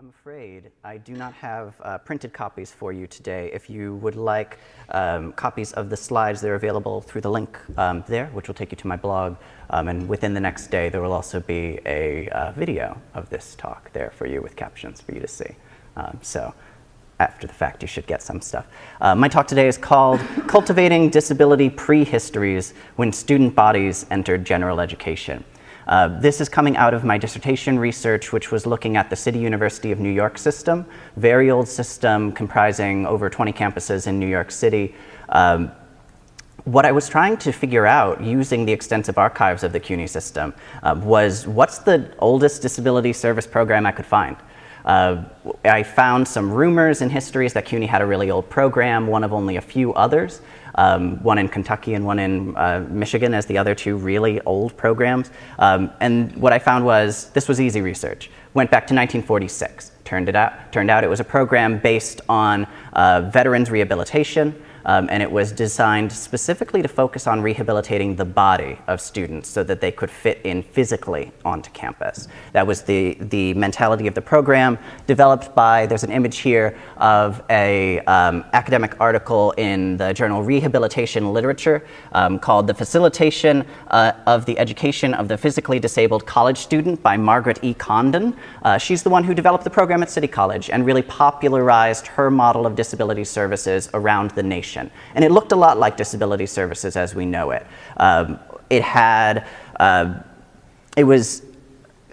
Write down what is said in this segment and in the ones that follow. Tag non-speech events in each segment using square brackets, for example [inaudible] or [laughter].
I'm afraid I do not have uh, printed copies for you today. If you would like um, copies of the slides, they're available through the link um, there, which will take you to my blog. Um, and within the next day, there will also be a uh, video of this talk there for you with captions for you to see. Um, so after the fact, you should get some stuff. Uh, my talk today is called Cultivating Disability Prehistories When Student Bodies Entered General Education. Uh, this is coming out of my dissertation research, which was looking at the City University of New York system, very old system comprising over 20 campuses in New York City. Um, what I was trying to figure out using the extensive archives of the CUNY system uh, was what's the oldest disability service program I could find? Uh, I found some rumors and histories that CUNY had a really old program, one of only a few others, um, one in Kentucky and one in uh, Michigan as the other two really old programs. Um, and what I found was this was easy research. Went back to 1946. Turned, it out, turned out it was a program based on uh, veterans rehabilitation, um, and it was designed specifically to focus on rehabilitating the body of students so that they could fit in physically onto campus. That was the, the mentality of the program, developed by, there's an image here of a um, academic article in the journal Rehabilitation Literature um, called The Facilitation uh, of the Education of the Physically Disabled College Student by Margaret E. Condon. Uh, she's the one who developed the program at City College and really popularized her model of disability services around the nation. And it looked a lot like disability services as we know it. Um, it had, uh, it was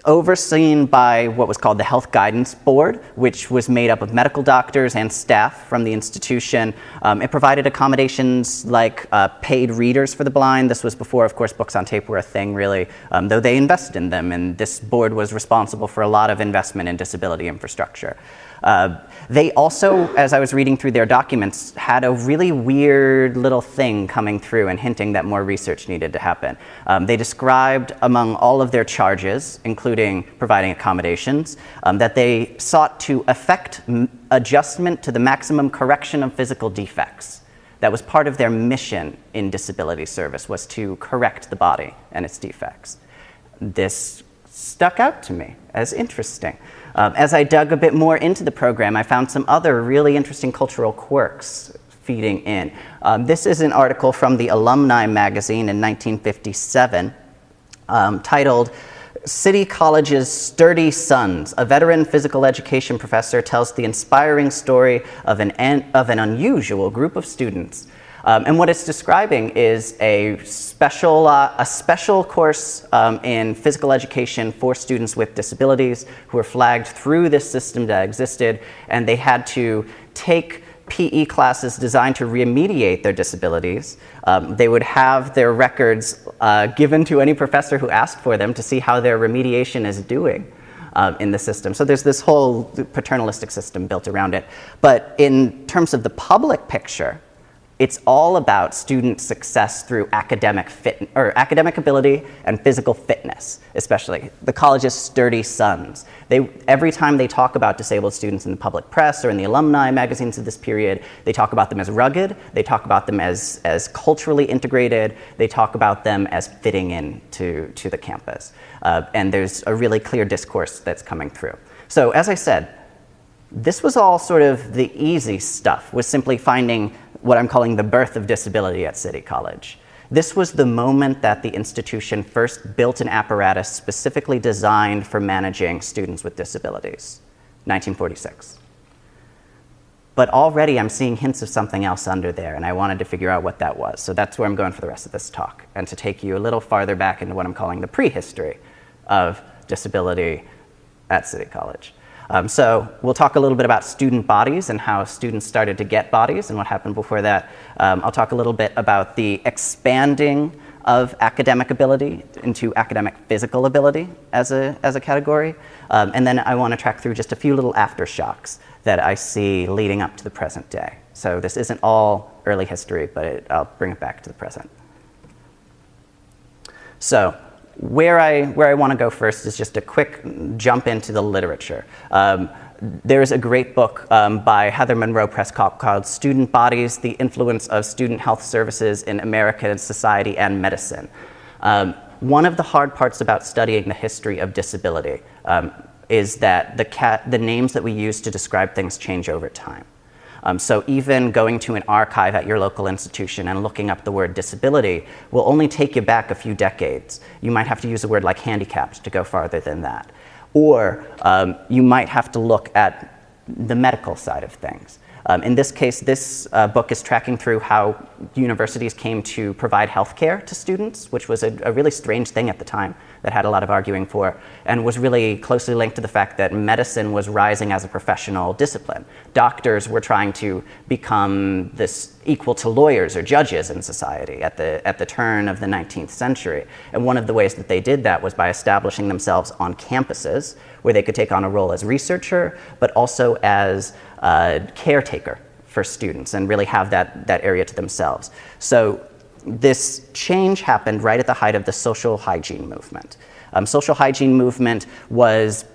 overseen by what was called the Health Guidance Board, which was made up of medical doctors and staff from the institution. Um, it provided accommodations like uh, paid readers for the blind. This was before, of course, books on tape were a thing, really, um, though they invested in them, and this board was responsible for a lot of investment in disability infrastructure. Uh, they also, as I was reading through their documents, had a really weird little thing coming through and hinting that more research needed to happen. Um, they described among all of their charges, including providing accommodations, um, that they sought to effect adjustment to the maximum correction of physical defects. That was part of their mission in disability service, was to correct the body and its defects. This stuck out to me as interesting. Um, as I dug a bit more into the program, I found some other really interesting cultural quirks feeding in. Um, this is an article from the Alumni magazine in 1957 um, titled City College's Sturdy Sons. A veteran physical education professor tells the inspiring story of an, of an unusual group of students um, and what it's describing is a special, uh, a special course um, in physical education for students with disabilities who were flagged through this system that existed, and they had to take PE classes designed to remediate their disabilities. Um, they would have their records uh, given to any professor who asked for them to see how their remediation is doing. Uh, in the system. So there's this whole paternalistic system built around it. But in terms of the public picture, it's all about student success through academic fit or academic ability and physical fitness, especially the college's sturdy sons. They, every time they talk about disabled students in the public press or in the alumni magazines of this period, they talk about them as rugged, they talk about them as, as culturally integrated, they talk about them as fitting in to, to the campus. Uh, and there's a really clear discourse that's coming through. So as I said, this was all sort of the easy stuff, was simply finding what I'm calling the birth of disability at City College. This was the moment that the institution first built an apparatus specifically designed for managing students with disabilities, 1946. But already I'm seeing hints of something else under there, and I wanted to figure out what that was. So that's where I'm going for the rest of this talk, and to take you a little farther back into what I'm calling the prehistory of disability at City College. Um, so we'll talk a little bit about student bodies and how students started to get bodies and what happened before that. Um, I'll talk a little bit about the expanding of academic ability into academic physical ability as a, as a category. Um, and then I want to track through just a few little aftershocks that I see leading up to the present day. So this isn't all early history, but it, I'll bring it back to the present. So where I, where I want to go first is just a quick jump into the literature. Um, there's a great book um, by Heather Munro Prescott called Student Bodies, The Influence of Student Health Services in American Society and Medicine. Um, one of the hard parts about studying the history of disability, um, is that the, the names that we use to describe things change over time. Um, so even going to an archive at your local institution and looking up the word disability will only take you back a few decades. You might have to use a word like handicapped to go farther than that. Or um, you might have to look at the medical side of things. Um, in this case, this uh, book is tracking through how universities came to provide health care to students, which was a, a, really strange thing at the time that had a lot of arguing for, and was really closely linked to the fact that medicine was rising as a professional discipline. Doctors were trying to become this equal to lawyers or judges in society at the, at the turn of the 19th century. And one of the ways that they did that was by establishing themselves on campuses where they could take on a role as researcher, but also as uh, caretaker for students and really have that, that area to themselves. So this change happened right at the height of the social hygiene movement. Um, social hygiene movement was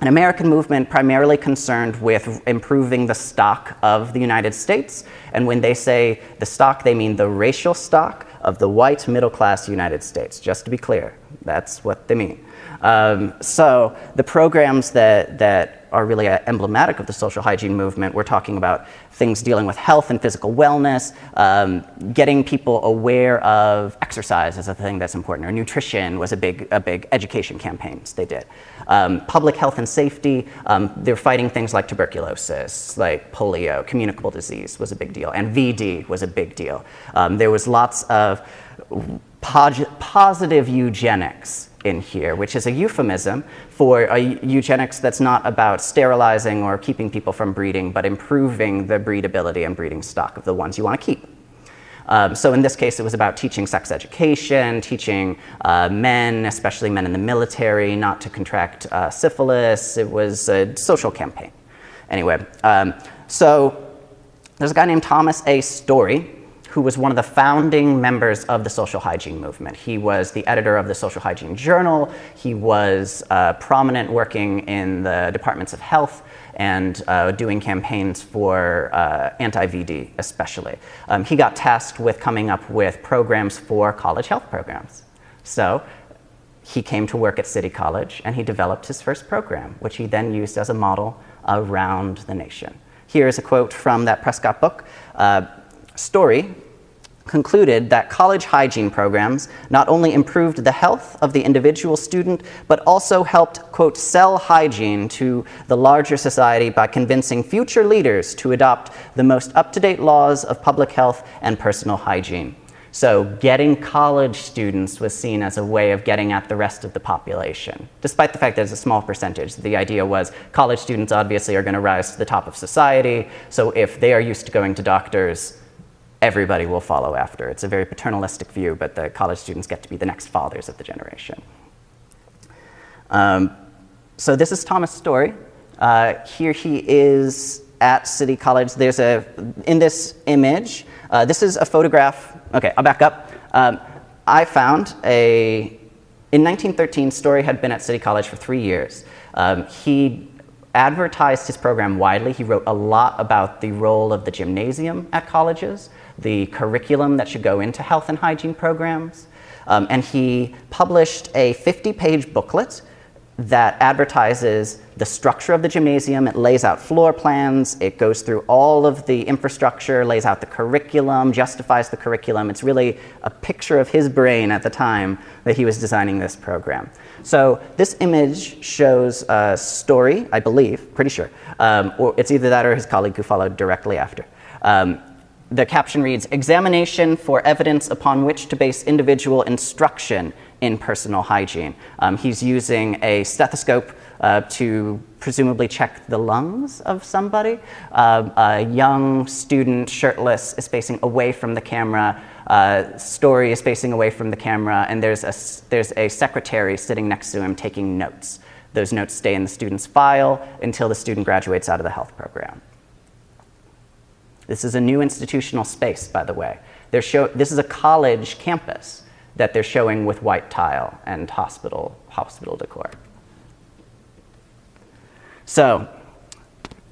an American movement primarily concerned with improving the stock of the United States. And when they say the stock, they mean the racial stock of the white middle class United States, just to be clear. That's what they mean. Um, so the programs that, that are really emblematic of the social hygiene movement, we're talking about things dealing with health and physical wellness, um, getting people aware of exercise is a thing that's important, or nutrition was a big, a big education campaigns they did. Um, public health and safety, um, they're fighting things like tuberculosis, like polio, communicable disease was a big deal, and VD was a big deal. Um, there was lots of positive eugenics in here, which is a euphemism for a eugenics that's not about sterilizing or keeping people from breeding, but improving the breedability and breeding stock of the ones you want to keep. Um, so in this case, it was about teaching sex education, teaching uh, men, especially men in the military, not to contract uh, syphilis. It was a social campaign. Anyway, um, so there's a guy named Thomas A. Storey who was one of the founding members of the social hygiene movement. He was the editor of the Social Hygiene Journal. He was uh, prominent working in the departments of health and uh, doing campaigns for uh, anti-VD especially. Um, he got tasked with coming up with programs for college health programs. So he came to work at City College and he developed his first program, which he then used as a model around the nation. Here is a quote from that Prescott book. Uh, Storey concluded that college hygiene programs not only improved the health of the individual student, but also helped, quote, sell hygiene to the larger society by convincing future leaders to adopt the most up-to-date laws of public health and personal hygiene. So getting college students was seen as a way of getting at the rest of the population. Despite the fact that it's a small percentage, the idea was college students obviously are going to rise to the top of society, so if they are used to going to doctors, everybody will follow after. It's a very paternalistic view, but the college students get to be the next fathers of the generation. Um, so this is Thomas Storey. Uh, here he is at City College. There's a, in this image, uh, this is a photograph, okay, I'll back up. Um, I found a, in 1913, Storey had been at City College for three years. Um, he advertised his program widely. He wrote a lot about the role of the gymnasium at colleges, the curriculum that should go into health and hygiene programs. Um, and he published a 50-page booklet that advertises the structure of the gymnasium. It lays out floor plans. It goes through all of the infrastructure, lays out the curriculum, justifies the curriculum. It's really a picture of his brain at the time that he was designing this program. So this image shows a Storey, I believe, pretty sure. Um, or it's either that or his colleague who followed directly after. Um, the caption reads, examination for evidence upon which to base individual instruction in personal hygiene. Um, he's using a stethoscope uh, to presumably check the lungs of somebody. Uh, a young student, shirtless, is facing away from the camera. Uh, Storey is facing away from the camera, and there's a, there's a secretary sitting next to him taking notes. Those notes stay in the student's file until the student graduates out of the health program. This is a new institutional space, by the way. Show, this is a college campus that they're showing with white tile and hospital, hospital decor. So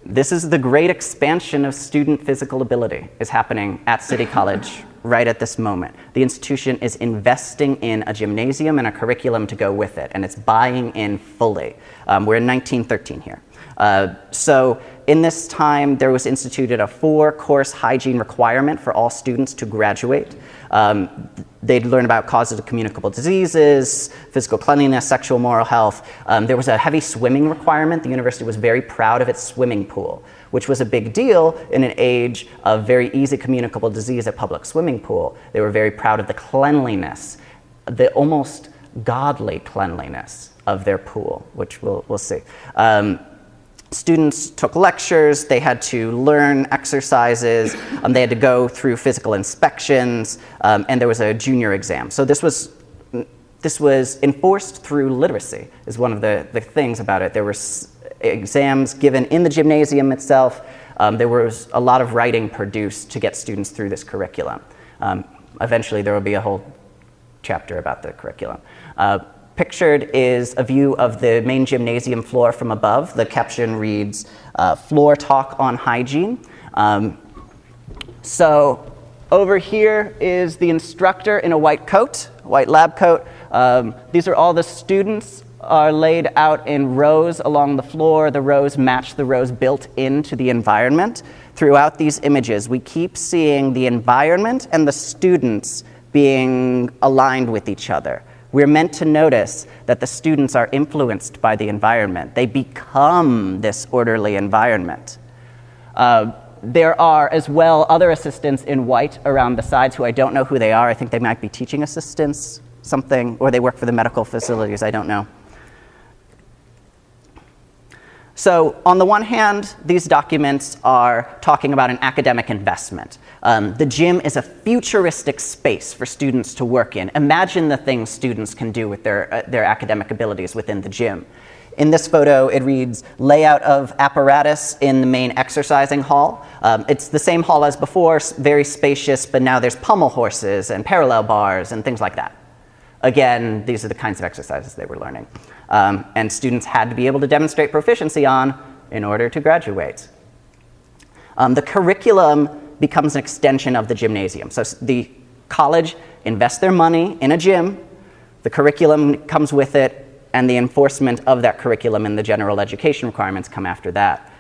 this is the great expansion of student physical ability is happening at City College [laughs] right at this moment. The institution is investing in a gymnasium and a curriculum to go with it, and it's buying in fully. Um, we're in 1913 here. Uh, so in this time, there was instituted a four-course hygiene requirement for all students to graduate. Um, they'd learn about causes of communicable diseases, physical cleanliness, sexual moral health. Um, there was a heavy swimming requirement. The university was very proud of its swimming pool, which was a big deal in an age of very easy communicable disease at public swimming pool. They were very proud of the cleanliness, the almost godly cleanliness of their pool, which we'll, we'll see. Um, students took lectures, they had to learn exercises, um, they had to go through physical inspections, um, and there was a junior exam. So this was, this was enforced through literacy, is one of the, the things about it. There were exams given in the gymnasium itself. Um, there was a lot of writing produced to get students through this curriculum. Um, eventually, there will be a whole chapter about the curriculum. Uh, Pictured is a view of the main gymnasium floor from above. The caption reads, uh, floor talk on hygiene. Um, so over here is the instructor in a white coat, white lab coat. Um, these are all the students are laid out in rows along the floor. The rows match the rows built into the environment. Throughout these images, we keep seeing the environment and the students being aligned with each other. We're meant to notice that the students are influenced by the environment. They become this orderly environment. Uh, there are as well other assistants in white around the sides who I don't know who they are. I think they might be teaching assistants, something, or they work for the medical facilities, I don't know. So on the one hand, these documents are talking about an academic investment. Um, the gym is a futuristic space for students to work in. Imagine the things students can do with their, uh, their academic abilities within the gym. In this photo, it reads layout of apparatus in the main exercising hall. Um, it's the same hall as before, very spacious, but now there's pommel horses and parallel bars and things like that. Again, these are the kinds of exercises they were learning um, and students had to be able to demonstrate proficiency on in order to graduate. Um, the curriculum becomes an extension of the gymnasium. So the college invests their money in a gym, the curriculum comes with it, and the enforcement of that curriculum and the general education requirements come after that.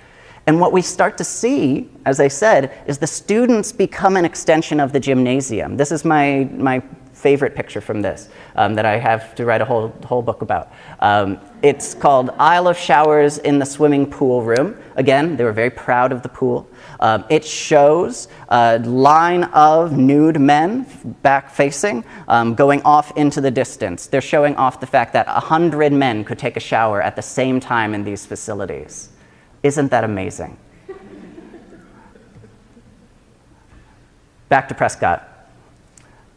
And what we start to see, as I said, is the students become an extension of the gymnasium. This is my, my favorite picture from this um, that I have to write a whole, whole book about. Um, it's called Aisle of Showers in the Swimming Pool Room. Again, they were very proud of the pool. Um, it shows a line of nude men back facing um, going off into the distance. They're showing off the fact that 100 men could take a shower at the same time in these facilities. Isn't that amazing? [laughs] Back to Prescott.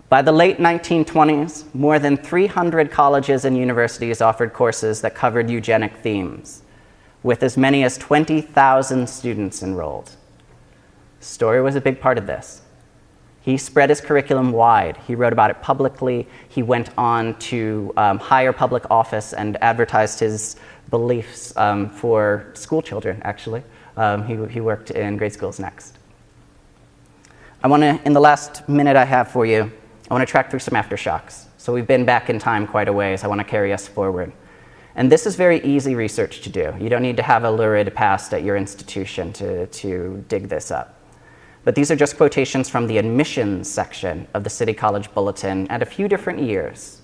By the late 1920s, more than 300 colleges and universities offered courses that covered eugenic themes, with as many as 20,000 students enrolled. Storey was a big part of this. He spread his curriculum wide. He wrote about it publicly. He went on to um, higher public office and advertised his beliefs um, for school children, actually. Um, he, he worked in grade schools next. I want to, in the last minute I have for you, I want to track through some aftershocks. So we've been back in time quite a ways. I want to carry us forward. And this is very easy research to do. You don't need to have a lurid past at your institution to, to dig this up. But these are just quotations from the admissions section of the City College Bulletin at a few different years.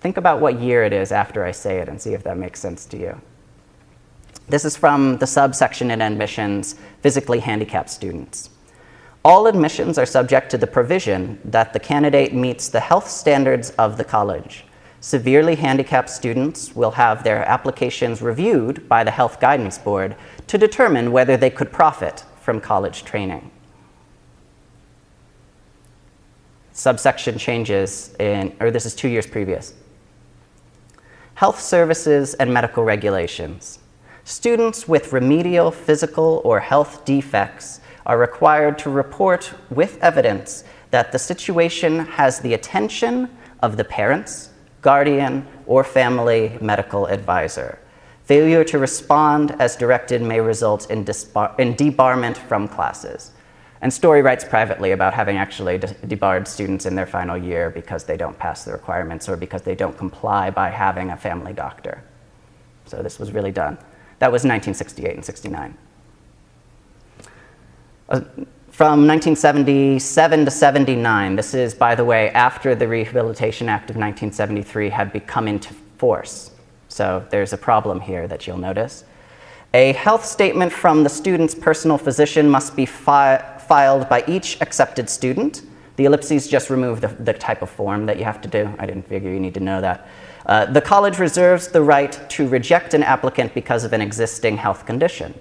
Think about what year it is after I say it and see if that makes sense to you. This is from the subsection in admissions, physically handicapped students. All admissions are subject to the provision that the candidate meets the health standards of the college. Severely handicapped students will have their applications reviewed by the Health Guidance Board to determine whether they could profit from college training. Subsection changes in, or this is two years previous. Health services and medical regulations. Students with remedial physical or health defects are required to report with evidence that the situation has the attention of the parents, guardian, or family medical advisor. Failure to respond as directed may result in, in debarment from classes. And Storey writes privately about having actually de- debarred students in their final year because they don't pass the requirements or because they don't comply by having a family doctor. So this was really done. That was 1968 and 69. Uh, from 1977 to 79, this is, by the way, after the Rehabilitation Act of 1973 had become into force. So there's a problem here that you'll notice. A health statement from the student's personal physician must be fi filed by each accepted student. The ellipses just remove the, the, type of form that you have to do. I didn't figure you need to know that. Uh, the college reserves the right to reject an applicant because of an existing health condition.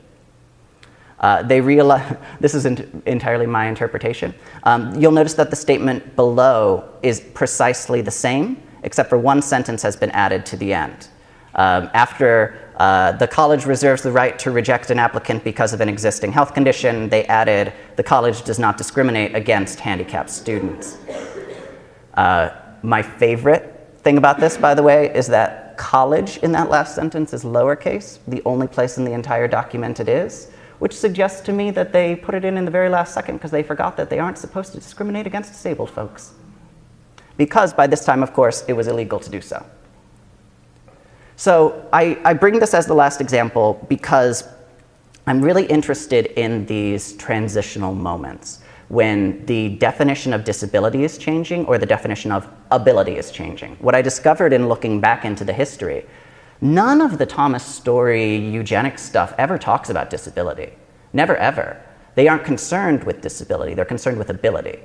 Uh, they realize, [laughs] this is entirely my interpretation. Um, you'll notice that the statement below is precisely the same, except for one sentence has been added to the end. Um, after uh, the college reserves the right to reject an applicant because of an existing health condition. They added, the college does not discriminate against handicapped students. Uh, my favorite thing about this, by the way, is that college in that last sentence is lowercase, the only place in the entire document it is, which suggests to me that they put it in in the very last second because they forgot that they aren't supposed to discriminate against disabled folks. Because by this time, of course, it was illegal to do so. So I, I bring this as the last example because I'm really interested in these transitional moments when the definition of disability is changing or the definition of ability is changing. What I discovered in looking back into the history, none of the Thomas Storey eugenics stuff ever talks about disability. Never ever. They aren't concerned with disability, they're concerned with ability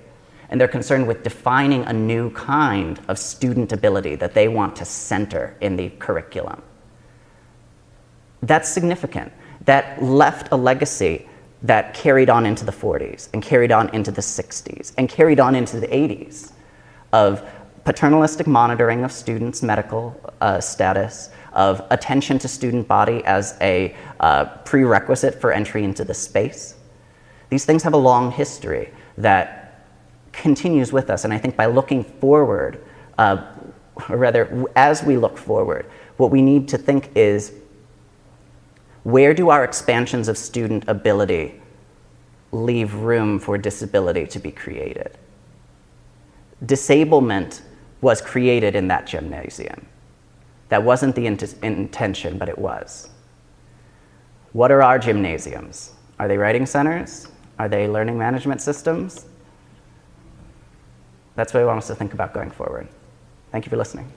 and they're concerned with defining a new kind of student ability that they want to center in the curriculum. That's significant. That left a legacy that carried on into the 40s and carried on into the 60s and carried on into the 80s of paternalistic monitoring of students' medical uh, status, of attention to student body as a uh, prerequisite for entry into the space. These things have a long history that continues with us. And I think by looking forward, uh, or rather, as we look forward, what we need to think is where do our expansions of student ability leave room for disability to be created? Disablement was created in that gymnasium. That wasn't the int intention, but it was. What are our gymnasiums? Are they writing centers? Are they learning management systems? That's what I want us to think about going forward. Thank you for listening.